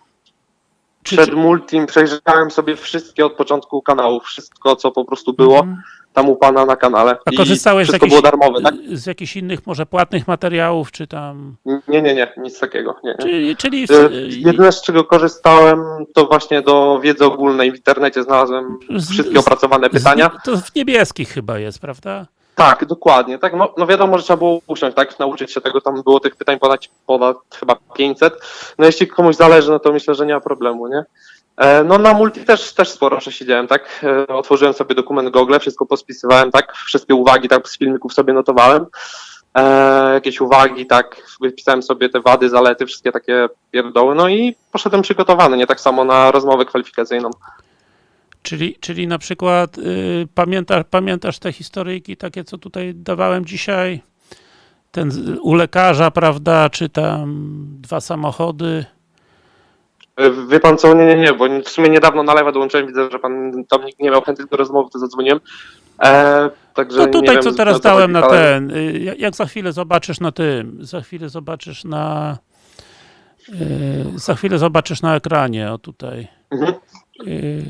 czy, przed multim przejrzałem sobie wszystkie od początku kanałów, wszystko, co po prostu było. Mhm. Tam u pana na kanale. A korzystałeś z jakichś, było darmowe, tak? z jakichś innych może płatnych materiałów, czy tam... Nie, nie, nie, nic takiego. Nie, nie. Czyli, czyli E, Jedyne z czego korzystałem, to właśnie do wiedzy ogólnej w internecie znalazłem wszystkie z- opracowane pytania. Z, to w niebieskich chyba jest, prawda? Tak, dokładnie. Tak, no, no wiadomo, że trzeba było usiąść, tak, nauczyć się tego, tam było tych pytań ponad, ponad chyba 500. No jeśli komuś zależy, no to myślę, że nie ma problemu, nie? E, No na multi też, też sporo przesiedziałem, tak? E, Otworzyłem sobie dokument Google, wszystko pospisywałem, tak? Wszystkie uwagi, tak, z filmików sobie notowałem. E, jakieś uwagi, tak, wypisałem sobie te wady, zalety, wszystkie takie pierdoły, no i poszedłem przygotowany, nie tak samo na rozmowę kwalifikacyjną. Czyli, czyli na przykład y, pamiętasz, pamiętasz te historyjki takie, co tutaj dawałem dzisiaj? Ten u lekarza, prawda, czy tam dwa samochody. E, Wie pan co, nie, nie, nie, bo w sumie niedawno na live'a dołączyłem, widzę, że pan tam nikt nie miał chęci do rozmowy, to zadzwoniłem. E, także No tutaj, wiem, co teraz dałem na ten, y, jak- za chwilę zobaczysz na tym, za chwilę zobaczysz na y, za chwilę zobaczysz na ekranie, o tutaj. Mhm. Y,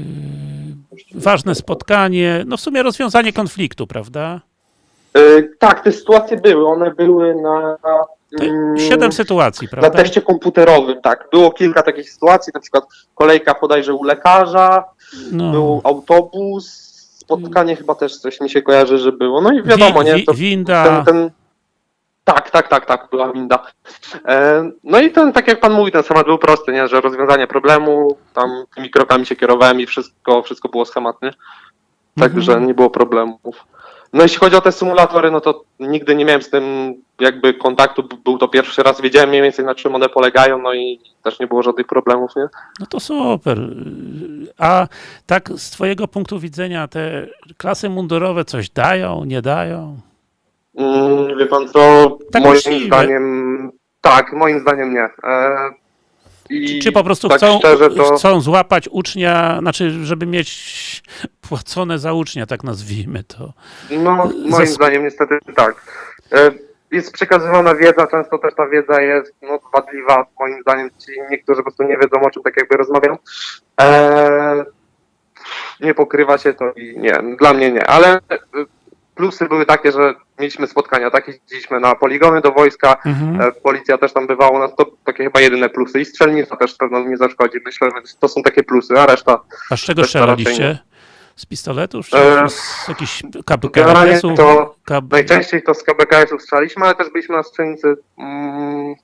ważne spotkanie, no w sumie rozwiązanie konfliktu, prawda? E, tak, te sytuacje były, one były na... Mm, Siedem sytuacji, Na prawda? teście komputerowym, tak. Było kilka takich sytuacji, na przykład kolejka bodajże u lekarza, No. był autobus, spotkanie chyba też coś mi się kojarzy, że było. No i wiadomo, Wi- nie? To winda. ten, ten... Tak, tak, tak, tak, była winda. E, no i ten, tak jak pan mówi, ten schemat był prosty, nie? Że rozwiązanie problemu, tam tymi krokami się kierowałem i wszystko, wszystko było schematnie. Także Mhm. nie było problemów. No jeśli chodzi o te symulatory, no to nigdy nie miałem z tym jakby kontaktu, był to pierwszy raz, wiedziałem mniej więcej na czym one polegają, no i też nie było żadnych problemów, nie? No to super. A tak z twojego punktu widzenia te klasy mundurowe coś dają, nie dają? Mm, wie pan co, Tak moim zdaniem, tak, moim zdaniem nie. E, i Czy po prostu tak chcą, szczerze, to, chcą złapać ucznia, znaczy, żeby mieć płacone za ucznia, tak nazwijmy to. no, moim Zas- zdaniem niestety tak. E, jest przekazywana wiedza, często też ta wiedza jest no, wadliwa, moim zdaniem ci niektórzy po prostu nie wiedzą o czym tak jakby rozmawiam. Eee, nie pokrywa się to i nie, dla mnie nie, ale plusy były takie, że mieliśmy spotkania, tak, jeździliśmy na poligony do wojska, Mhm. e, policja też tam bywało, no to takie chyba jedyne plusy i strzelnica też pewno nie zaszkodzi, myślę, że to są takie plusy, a reszta A z czego strzelaliście? Z pistoletów? Czy E, z jakichś KBKS-ów? Kab... Najczęściej to z KBKS-ów strzeliśmy, ale też byliśmy na strzelnicy, mm,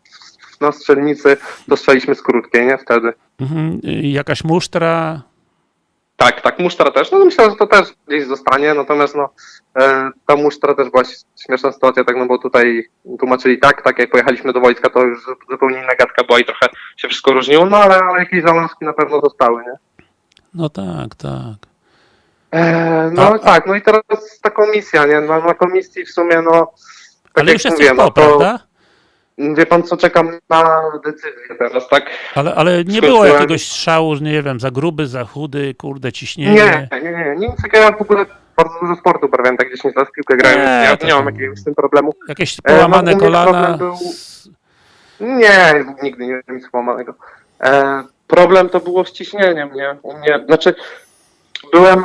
na strzelnicy to strzeliśmy z krótkiej, nie? Wtedy. Mhm. Y, Jakaś musztra? Tak, tak, musztra też, no myślę, że to też gdzieś zostanie, natomiast no, e, ta musztra też była śmieszna sytuacja, tak, no bo tutaj tłumaczyli tak, tak jak pojechaliśmy do wojska, to już zupełnie inna gadka była i trochę się wszystko różniło, no ale, ale jakieś zalążki na pewno zostały, nie? No tak, tak. E, no A- tak, no i teraz ta komisja, nie? Na, na komisji w sumie, no, tak Ale jak już mówię, no po, to, prawda? Wie pan co, czekam na decyzję teraz, tak? Ale, ale nie Skończyłem. było jakiegoś strzału, nie wiem, za gruby, za chudy, kurde, ciśnienie. Nie, nie, nie, nie, nic takiego, ja w ogóle bardzo dużo sportu uprawiam, tak 10 lat piłkę grałem, Nie, ja nie mam jakiegoś z tym problemu. Jakieś no, połamane mnie kolana. był- Nie, nigdy nie miałem nic połamanego. E, problem to było z ciśnieniem, nie? U mnie, znaczy byłem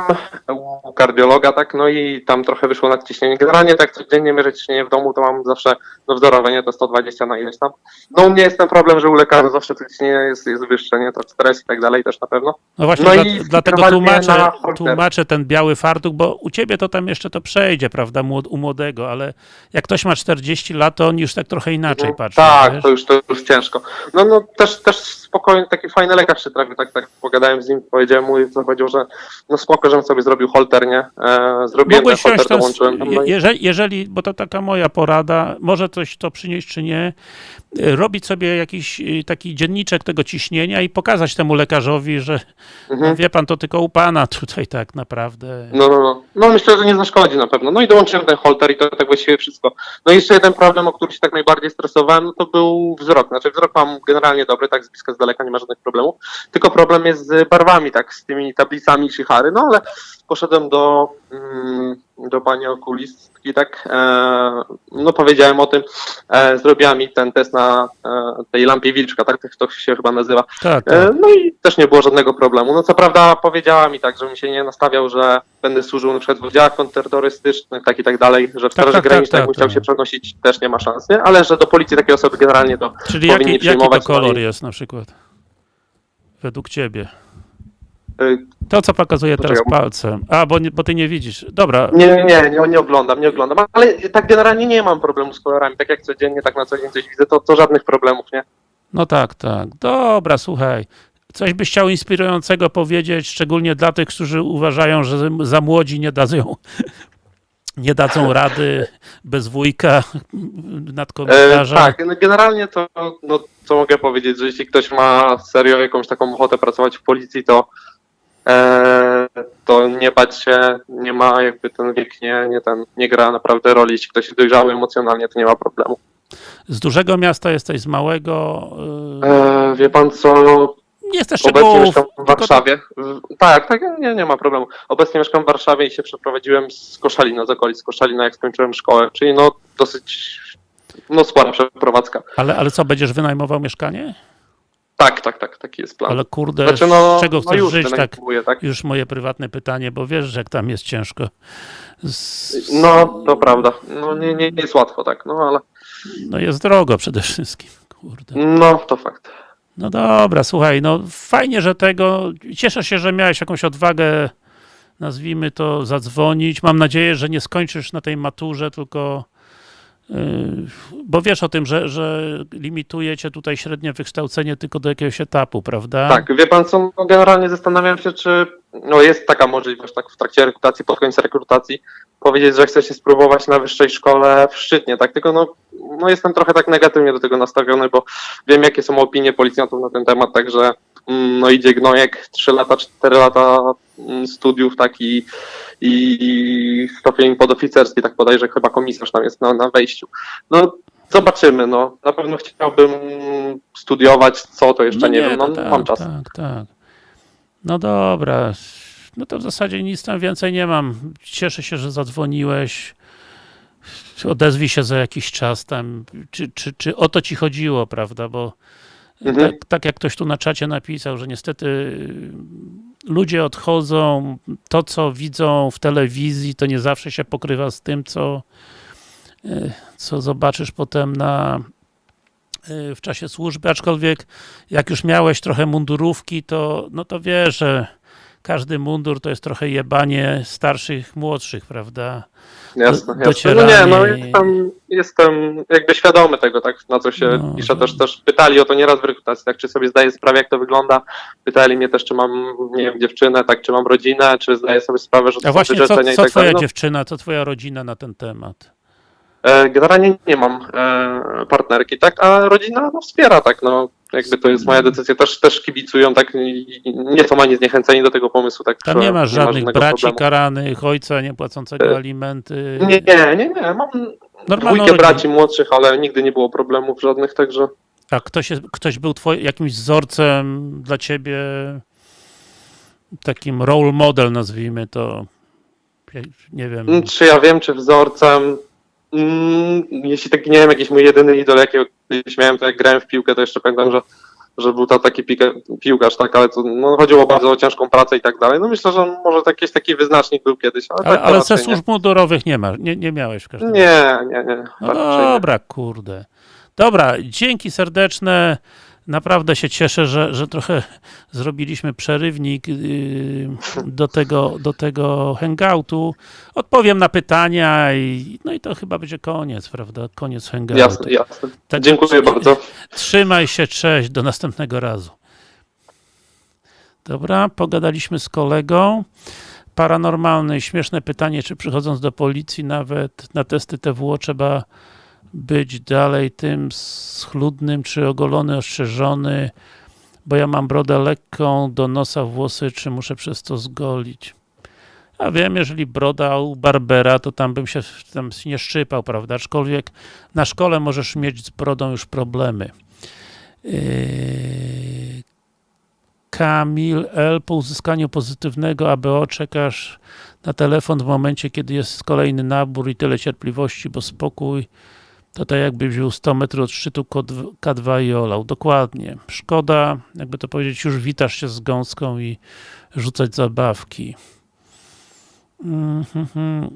u kardiologa, tak, no i tam trochę wyszło nadciśnienie. Generalnie tak codziennie mierzę ciśnienie w domu, to mam zawsze no wzorowe, nie, to 120 na ileś tam. No u mnie jest ten problem, że u lekarza zawsze to ciśnienie jest, jest wyższe, nie, to stres i tak dalej też na pewno. No właśnie, No dla, i dlatego tłumaczę, tłumaczę ten biały fartuch, bo u ciebie to tam jeszcze to przejdzie, prawda, u młodego, ale jak ktoś ma 40 lat, to on już tak trochę inaczej No, patrzy. Tak, wiesz? to już, to już ciężko. No, no też, też spokojnie, taki fajny lekarz się trafił, tak, tak pogadałem z nim, powiedziałem mu, co powiedział, że no spoko, żebym sobie zrobił holter, nie? E, zrobiłem Mogłeś ten holter, ten, dołączyłem tam, no i- jeżeli, jeżeli, bo to taka moja porada, może coś to przynieść czy nie, robić sobie jakiś y, taki dzienniczek tego ciśnienia i pokazać temu lekarzowi, że mhm. wie pan, to tylko u pana tutaj tak naprawdę. No, no, no. No myślę, że nie zaszkodzi na pewno. No i dołączyłem ten holter i to tak właściwie wszystko. No i jeszcze jeden problem, o który się tak najbardziej stresowałem, no to był wzrok. Znaczy wzrok mam generalnie dobry, tak z bliska, z daleka nie ma żadnych problemów. Tylko problem jest z barwami, tak, z tymi tablicami Shihary, no ale poszedłem do, mm, do pani okulistki, tak, e, no powiedziałem o tym, e, zrobiła mi ten test na e, tej lampie wilczka, tak to się chyba nazywa. Tak, tak. No i też nie było żadnego problemu. No co prawda powiedziała mi tak, żebym się nie nastawiał, że będę służył na przykład w oddziałach kontrterrorystycznych, tak i tak dalej, że w Straży tak, tak, Granicznej tak, chciał tak. się przenosić, też nie ma szans, nie? Ale że do policji takie osoby generalnie to Czyli powinni jaki, jaki to przyjmować, no kolor jest na przykład? Według ciebie. Y, To, co pokazuje teraz palcem. A, bo, bo ty nie widzisz. Dobra, nie, nie, nie, nie, oglądam, nie oglądam, ale tak generalnie nie mam problemu z kolorami, tak jak codziennie, tak na co dzień coś widzę, to, to żadnych problemów, nie? no tak, tak. Dobra, słuchaj. Coś byś chciał inspirującego powiedzieć, szczególnie dla tych, którzy uważają, że za młodzi nie dadzą, nie dadzą rady bez wujka E, nadkomisarza. tak, no generalnie to, no, co mogę powiedzieć, że jeśli ktoś ma serio jakąś taką ochotę pracować w policji, to e, to nie bać się, nie ma jakby ten wiek, nie, nie, ten, nie gra naprawdę roli. Jeśli ktoś jest dojrzały emocjonalnie, to nie ma problemu. Z dużego miasta jesteś, z małego. Yy, E, wie pan co, obecnie szczegółów. mieszkam w Warszawie. Tak, tak, nie, nie ma problemu. Obecnie mieszkam w Warszawie i się przeprowadziłem z Koszalina, z okolic z Koszalina, jak skończyłem szkołę, czyli no dosyć, no spora przeprowadzka. Ale, ale co, będziesz wynajmował mieszkanie? Tak, tak, tak, taki jest plan. Ale kurde, Znaczy, no, z czego no chcesz już żyć? Tak, tak? już moje prywatne pytanie, bo wiesz, że jak tam jest ciężko. Z, No, to prawda. No nie, nie, nie jest łatwo, tak, no ale no jest drogo przede wszystkim. Kurde. no to fakt. No dobra, słuchaj, no fajnie, że tego. Cieszę się, że miałeś jakąś odwagę, nazwijmy to, zadzwonić. Mam nadzieję, że nie skończysz na tej maturze, tylko. Bo wiesz o tym, że, że limituje cię tutaj średnie wykształcenie tylko do jakiegoś etapu, prawda? Tak, wie pan co, no generalnie zastanawiam się, czy no jest taka możliwość, tak w trakcie rekrutacji, pod koniec rekrutacji, powiedzieć, że chce się spróbować na wyższej szkole w Szczytnie, tak, tylko no, no jestem trochę tak negatywnie do tego nastawiony, bo wiem, jakie są opinie policjantów na ten temat, także no idzie gnojek, 3 lata, 4 lata mm, studiów, tak, i, i stopień podoficerski, tak bodajże chyba komisarz tam jest na, na wejściu. No zobaczymy, no, na pewno chciałbym studiować, co to jeszcze nie, wiem, no to tak, mam czas. Tak, tak. No dobra. No to w zasadzie nic tam więcej nie mam. Cieszę się, że zadzwoniłeś. odezwij się za jakiś czas tam, czy, czy, czy o to ci chodziło, prawda, bo Mhm. tak, tak jak ktoś tu na czacie napisał, że niestety y, ludzie odchodzą, to co widzą w telewizji, to nie zawsze się pokrywa z tym, co, y, co zobaczysz potem na y, w czasie służby, aczkolwiek jak już miałeś trochę mundurówki, to no to wiesz, że każdy mundur to jest trochę jebanie starszych, młodszych, prawda? Jasne, Do- jasne. No nie, no jestem, jestem jakby świadomy tego, tak, na co się No, pisze. no. Też, też pytali o to nieraz w rekrutacji, tak, czy sobie zdaję sprawę, jak to wygląda. Pytali mnie też, czy mam, nie wiem, dziewczynę, tak, czy mam rodzinę, czy zdaję sobie sprawę, że to A są właśnie, co, i co tak twoja. No, dziewczyna, co twoja rodzina na ten temat? e, generalnie nie mam e, partnerki, tak, a rodzina no, wspiera, tak, no, jakby to jest moja decyzja, też, też kibicują, tak, i- i nie są ani zniechęceni do tego pomysłu, tak, Tam że nie masz żadnych żadnego braci problemu. karanych, ojca niepłacącego E, alimenty. Nie, nie, nie, nie, mam Normalną dwójkę braci młodszych, ale nigdy nie było problemów żadnych, także... A ktoś, jest, ktoś był twoim jakimś wzorcem dla ciebie, takim role model nazwijmy to, nie wiem. Czy ja wiem, czy wzorcem. Mm, jeśli taki, nie wiem, jakiś mój jedyny idol, jakiego kiedyś miałem, to jak grałem w piłkę, to jeszcze pamiętam, że, że był to taki piłka, piłkarz, tak, ale to no, chodziło bardzo o ciężką pracę i tak dalej. No myślę, że może jakiś taki wyznacznik był kiedyś, ale, ale tak ale ze służb mundurowych nie ma, nie, nie miałeś w każdym nie. Nie, nie, nie. No raczej nie. dobra, kurde. Dobra, dzięki serdeczne. Naprawdę się cieszę, że, że trochę zrobiliśmy przerywnik yy, do tego, do tego hangoutu. Odpowiem na pytania i no i to chyba będzie koniec, prawda? Koniec hangoutu. Jasne, jasne. Tak- Dziękuję bardzo. Trzymaj się, cześć, do następnego razu. Dobra, pogadaliśmy z kolegą. Paranormalny, śmieszne pytanie, czy przychodząc do policji nawet na testy TWO trzeba być dalej tym schludnym, czy ogolony, ostrzeżony, bo ja mam brodę lekką, do nosa włosy, czy muszę przez to zgolić. Ja wiem, jeżeli broda u Barbera, to tam bym się tam nie szczypał, prawda? Aczkolwiek na szkole możesz mieć z brodą już problemy. Yy, Kamil L. Po uzyskaniu pozytywnego ABO czekasz na telefon w momencie, kiedy jest kolejny nabór i tyle cierpliwości, bo spokój to tak jakby wziął 100 metrów od szczytu K2 K2 i olał. Dokładnie. Szkoda, jakby to powiedzieć, już witasz się z gąską i rzucać zabawki. Mhm.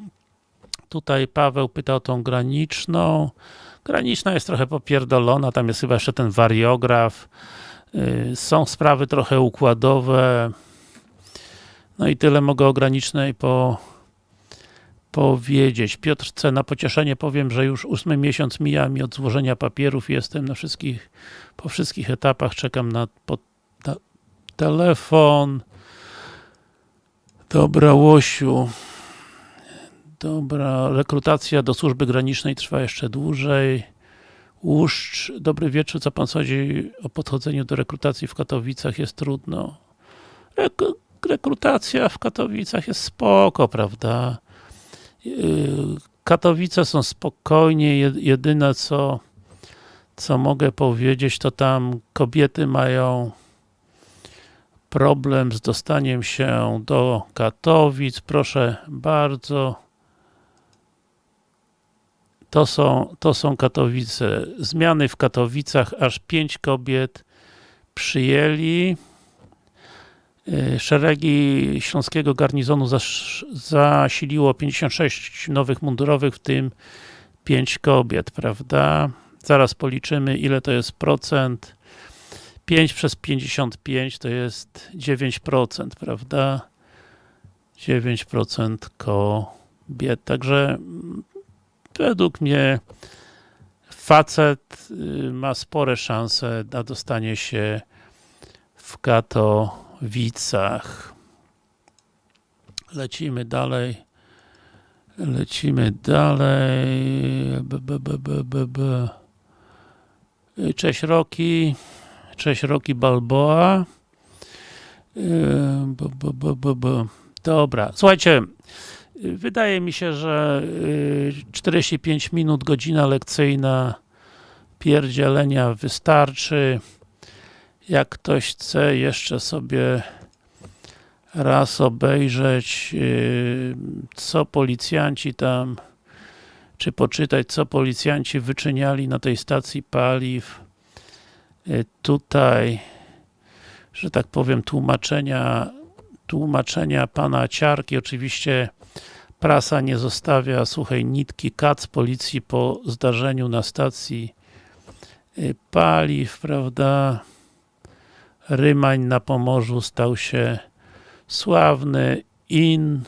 Tutaj Paweł pyta o tą graniczną. Graniczna jest trochę popierdolona, tam jest chyba jeszcze ten wariograf. Yy, Są sprawy trochę układowe. No i tyle mogę o granicznej po, powiedzieć. Piotr C. Na pocieszenie powiem, że już ósmy miesiąc mija mi od złożenia papierów. Jestem na wszystkich, po wszystkich etapach. Czekam na, po, na telefon. Dobra, Łosiu. Dobra, rekrutacja do służby granicznej trwa jeszcze dłużej. Łuszcz, dobry wieczór, co pan sądzi o podchodzeniu do rekrutacji w Katowicach? Jest trudno. Rek rekrutacja w Katowicach jest spoko, prawda? Katowice są spokojnie, Je- jedyne co co mogę powiedzieć, to tam kobiety mają problem z dostaniem się do Katowic, proszę bardzo. To są, to są Katowice. Zmiany w Katowicach, aż pięć kobiet przyjęli. Yy, Szeregi Śląskiego Garnizonu zasiliło 56 nowych mundurowych, w tym 5 kobiet, prawda? Zaraz policzymy, ile to jest procent. 5 przez 55 to jest 9%, prawda? 9% kobiet. Także mm, według mnie facet y, ma spore szanse na dostanie się w Katowicach. Lecimy dalej. Lecimy dalej. B, b, b, b, b, b. Cześć Roki. Cześć Roki Balboa. Y, B, b, b, b, b. Dobra, słuchajcie, wydaje mi się, że y, 45 minut, godzina lekcyjna pierdzielenia wystarczy. Jak ktoś chce jeszcze sobie raz obejrzeć, yy, co policjanci tam czy poczytać, co policjanci wyczyniali na tej stacji paliw. Y, Tutaj, że tak powiem, tłumaczenia, tłumaczenia pana Ciarki, oczywiście prasa nie zostawia suchej nitki, kac policji po zdarzeniu na stacji y, paliw, prawda, Rymań na Pomorzu stał się sławny in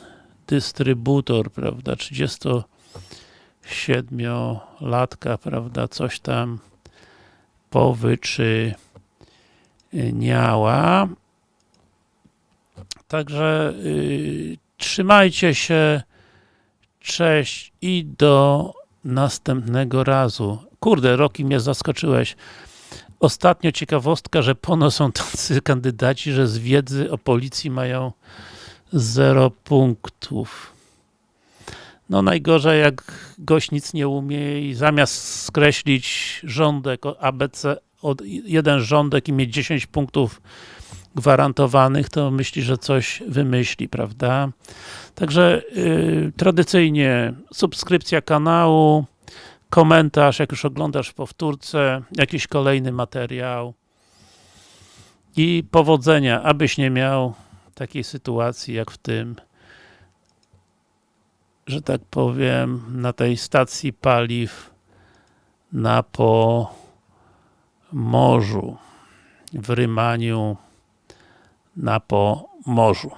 dystrybutor, prawda, 37-latka, prawda, coś tam powyczyniała. Także y, trzymajcie się, cześć i do następnego razu. Kurde, Roki mnie zaskoczyłeś. Ostatnio ciekawostka, że pono są tacy kandydaci, że z wiedzy o policji mają 0 punktów. No najgorzej jak gość nic nie umie i zamiast skreślić rządek ABC, od jeden rządek i mieć 10 punktów gwarantowanych, to myśli, że coś wymyśli, prawda? Także yy, tradycyjnie subskrypcja kanału, komentarz, jak już oglądasz powtórce, jakiś kolejny materiał i powodzenia, abyś nie miał takiej sytuacji jak w tym, że tak powiem, na tej stacji paliw na Pomorzu, w Rymaniu na Pomorzu.